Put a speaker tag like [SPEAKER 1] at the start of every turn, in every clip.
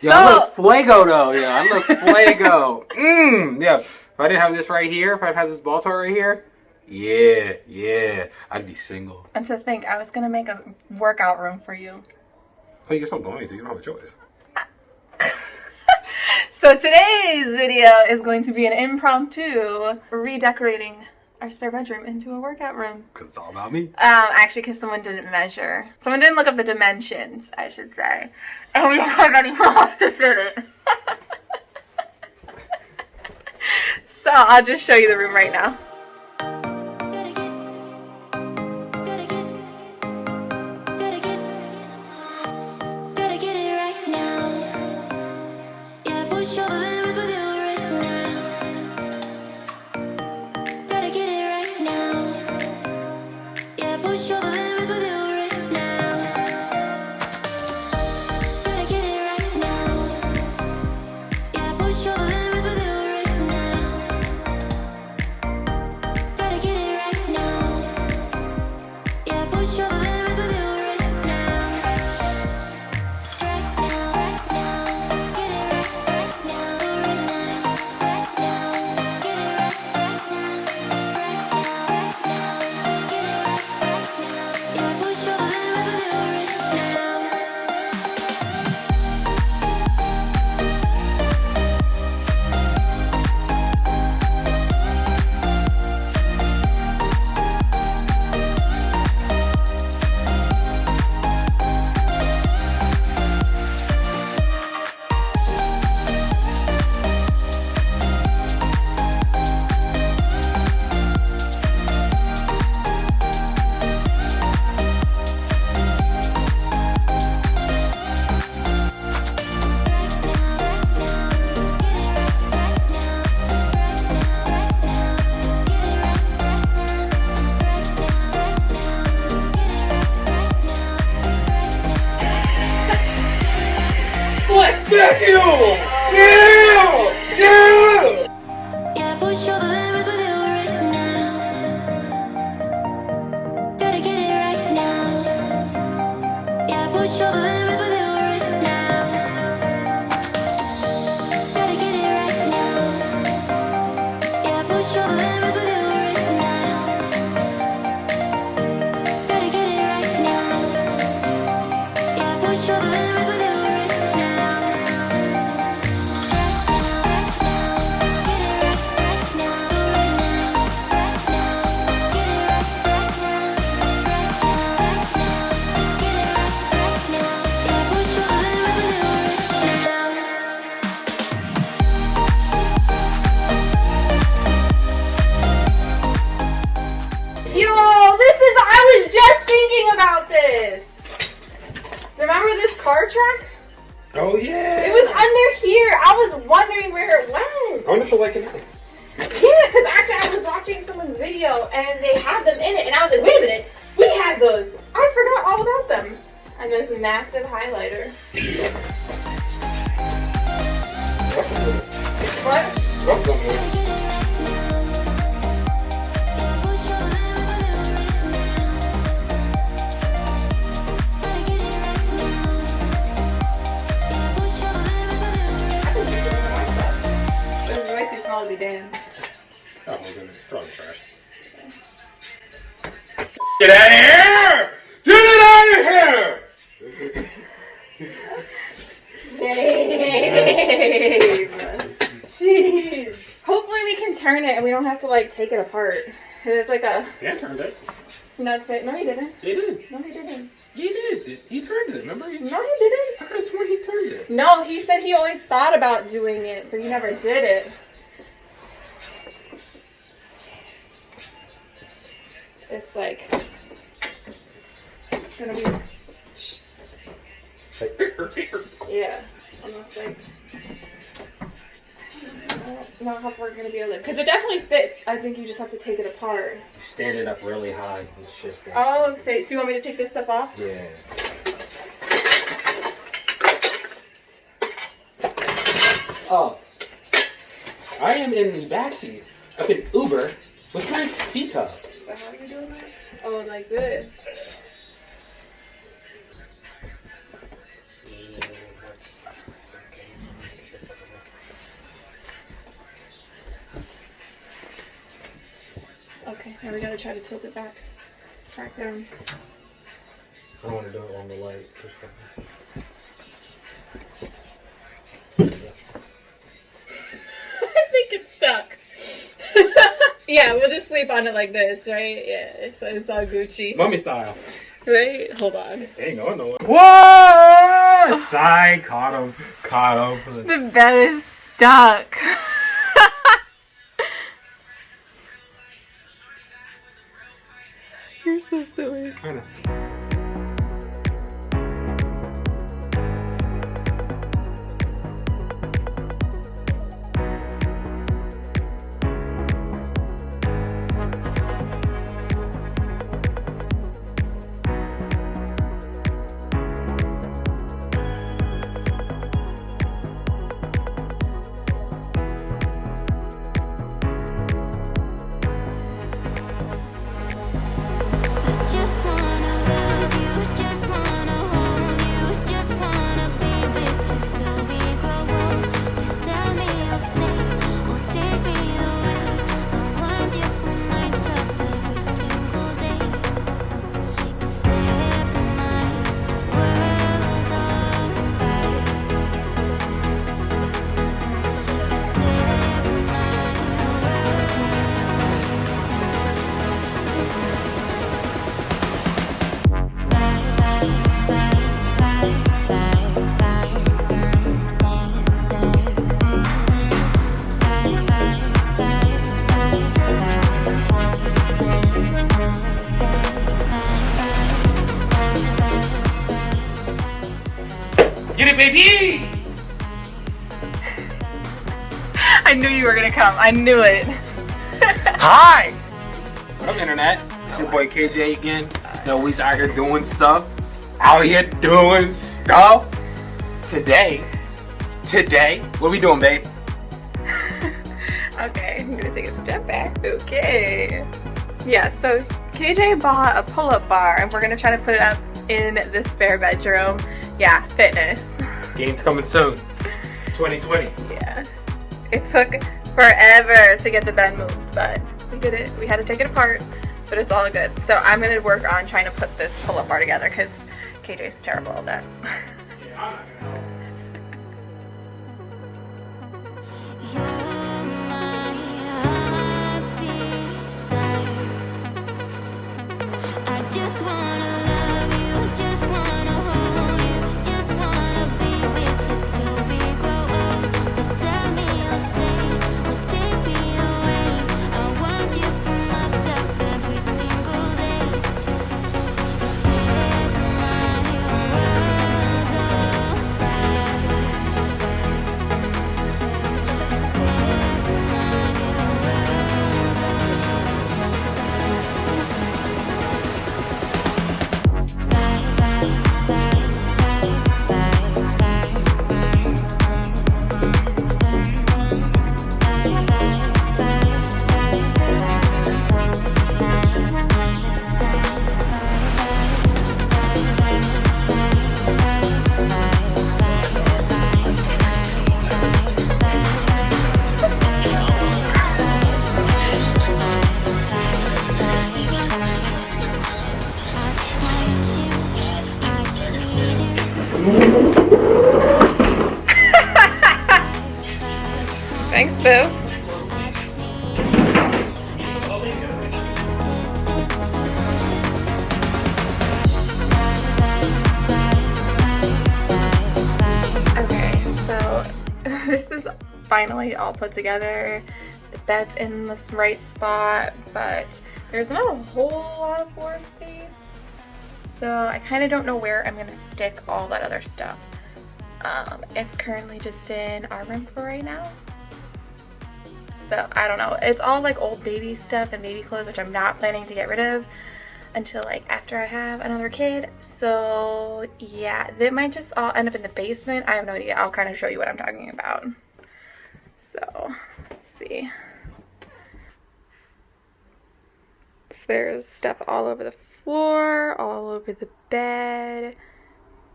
[SPEAKER 1] Yeah, I look fuego though. Yeah, I look fuego. Mmm. Yeah. If I didn't have this right here, if I had this ball toy right here, yeah, yeah, I'd be single.
[SPEAKER 2] And to think, I was gonna make a workout room for you.
[SPEAKER 1] Oh, you're still going to. You don't have a choice.
[SPEAKER 2] So today's video is going to be an impromptu redecorating our spare bedroom into a workout room.
[SPEAKER 1] Cause it's all about me.
[SPEAKER 2] Um, actually, because someone didn't measure. Someone didn't look up the dimensions, I should say. And we don't have any walls to fit it. so I'll just show you the room right now.
[SPEAKER 3] Yeah,
[SPEAKER 2] I
[SPEAKER 1] wonder if she'll like it. now.
[SPEAKER 2] Yeah, because actually I was watching someone's video and they had them in it, and I was like, wait a minute, we had those. I forgot all about them. And this massive highlighter. What?
[SPEAKER 1] Get out of here! Get it out of here!
[SPEAKER 2] Dave. Jeez. Hopefully we can turn it and we don't have to like take it apart. It's like a
[SPEAKER 1] Dan turned it.
[SPEAKER 2] snug fit. No, he didn't.
[SPEAKER 1] He did.
[SPEAKER 2] No, he didn't.
[SPEAKER 1] He did. He turned it. Remember? He's,
[SPEAKER 2] No, he didn't.
[SPEAKER 1] I could have sworn he turned it.
[SPEAKER 2] No, he said he always thought about doing it, but he never did it. It's like gonna be yeah, almost like I don't know how far we're gonna be able to because it definitely fits. I think you just have to take it apart.
[SPEAKER 1] Stand it up really high and shift it.
[SPEAKER 2] Oh, so, so you want me to take this stuff off?
[SPEAKER 1] Yeah. Oh. I am in the backseat of an Uber with my feet up.
[SPEAKER 2] So how are you doing that? Oh, like this. Now we gotta try to tilt it back, back down.
[SPEAKER 1] I don't want to do it on the light.
[SPEAKER 2] I think it's stuck. yeah, we'll just sleep on it like this, right? Yeah, so it's all Gucci.
[SPEAKER 1] Mummy style.
[SPEAKER 2] Right? Hold on.
[SPEAKER 1] Ain't going nowhere. Whoa! Side caught him. Caught him.
[SPEAKER 2] The bed is stuck. so silly.
[SPEAKER 1] I know. Baby!
[SPEAKER 2] I knew you were gonna come. I knew it.
[SPEAKER 1] Hi! What up, Internet? It's your boy KJ again. You know, we's out here doing stuff. Out here doing stuff. Today, today, what we doing, babe?
[SPEAKER 2] okay, I'm gonna take a step back. Okay. Yeah, so KJ bought a pull-up bar and we're gonna try to put it up in the spare bedroom. Yeah, fitness.
[SPEAKER 1] Games coming soon. 2020.
[SPEAKER 2] Yeah. It took forever to get the bed moved, but we did it. We had to take it apart, but it's all good. So I'm gonna work on trying to put this pull-up bar together because KJ's terrible at that. finally all put together. The bed's in this right spot, but there's not a whole lot of floor space. So I kind of don't know where I'm gonna stick all that other stuff. Um, it's currently just in our room for right now. So I don't know. It's all like old baby stuff and baby clothes, which I'm not planning to get rid of until like after I have another kid. So yeah, they might just all end up in the basement. I have no idea. I'll kind of show you what I'm talking about. So let's see. So there's stuff all over the floor, all over the bed.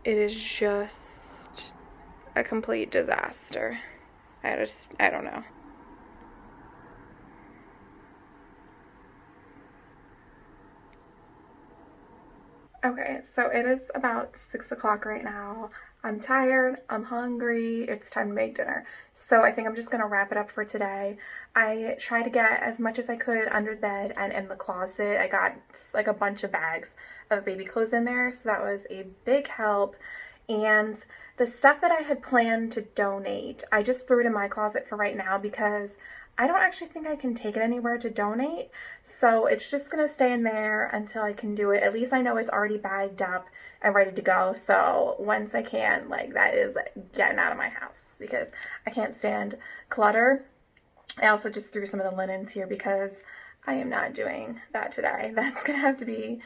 [SPEAKER 2] It is just a complete disaster. I just, I don't know. Okay, so it is about 6 o'clock right now. I'm tired, I'm hungry, it's time to make dinner. So I think I'm just gonna wrap it up for today. I tried to get as much as I could under the bed and in the closet. I got like a bunch of bags of baby clothes in there, so that was a big help. And the stuff that I had planned to donate, I just threw it in my closet for right now because I don't actually think I can take it anywhere to donate. So it's just going to stay in there until I can do it. At least I know it's already bagged up and ready to go. So once I can, like that is getting out of my house because I can't stand clutter. I also just threw some of the linens here because I am not doing that today. That's going to have to be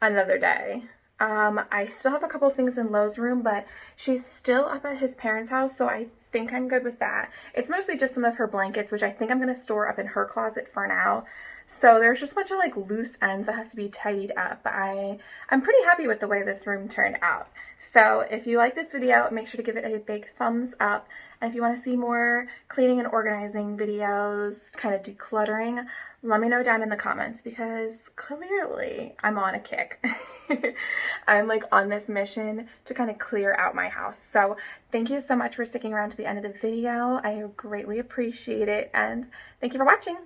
[SPEAKER 2] another day. Um, I still have a couple things in Lowe's room, but she's still up at his parents' house, so I think I'm good with that. It's mostly just some of her blankets, which I think I'm going to store up in her closet for now. So there's just a bunch of like loose ends that have to be tidied up. I, I'm pretty happy with the way this room turned out. So if you like this video, make sure to give it a big thumbs up. And if you want to see more cleaning and organizing videos, kind of decluttering, let me know down in the comments because clearly I'm on a kick. I'm like on this mission to kind of clear out my house. So thank you so much for sticking around to the end of the video. I greatly appreciate it and thank you for watching.